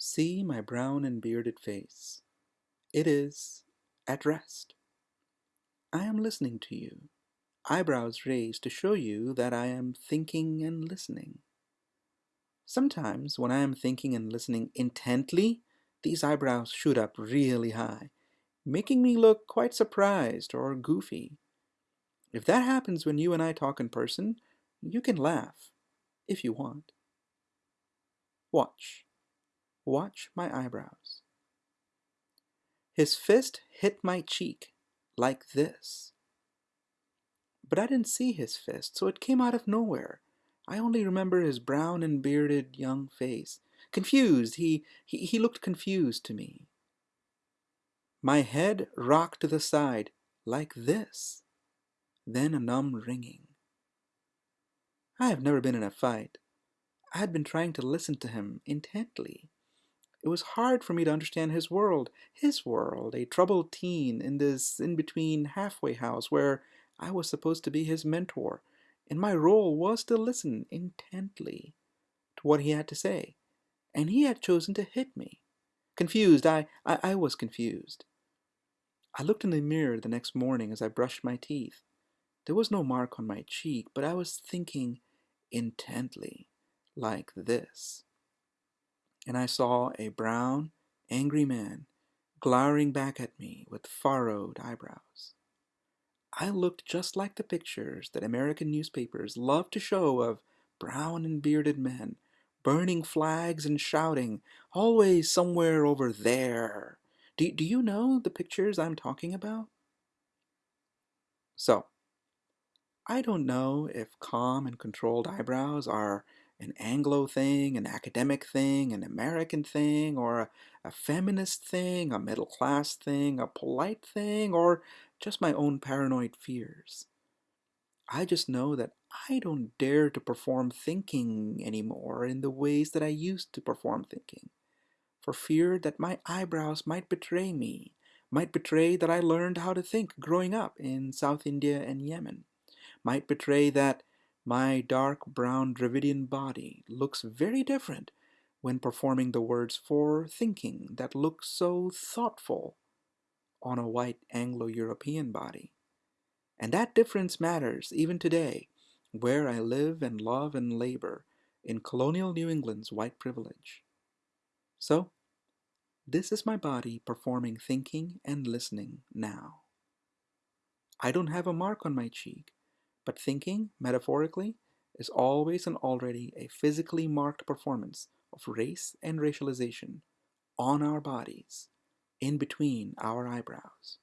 See my brown and bearded face. It is at rest. I am listening to you, eyebrows raised to show you that I am thinking and listening. Sometimes when I am thinking and listening intently, these eyebrows shoot up really high, making me look quite surprised or goofy. If that happens when you and I talk in person, you can laugh, if you want. Watch. Watch my eyebrows. His fist hit my cheek, like this. But I didn't see his fist, so it came out of nowhere. I only remember his brown and bearded young face. Confused, he, he, he looked confused to me. My head rocked to the side, like this. Then a numb ringing. I have never been in a fight. I had been trying to listen to him intently. It was hard for me to understand his world, his world, a troubled teen in this in-between halfway house where I was supposed to be his mentor, and my role was to listen intently to what he had to say. And he had chosen to hit me. Confused, I, I, I was confused. I looked in the mirror the next morning as I brushed my teeth. There was no mark on my cheek, but I was thinking intently, like this and I saw a brown, angry man glowering back at me with furrowed eyebrows. I looked just like the pictures that American newspapers love to show of brown and bearded men burning flags and shouting, always somewhere over there. Do, do you know the pictures I'm talking about? So, I don't know if calm and controlled eyebrows are an Anglo thing, an academic thing, an American thing, or a, a feminist thing, a middle class thing, a polite thing, or just my own paranoid fears. I just know that I don't dare to perform thinking anymore in the ways that I used to perform thinking, for fear that my eyebrows might betray me, might betray that I learned how to think growing up in South India and Yemen, might betray that my dark brown Dravidian body looks very different when performing the words for thinking that look so thoughtful on a white Anglo-European body. And that difference matters even today, where I live and love and labor in colonial New England's white privilege. So, this is my body performing thinking and listening now. I don't have a mark on my cheek, but thinking, metaphorically, is always and already a physically marked performance of race and racialization on our bodies, in between our eyebrows.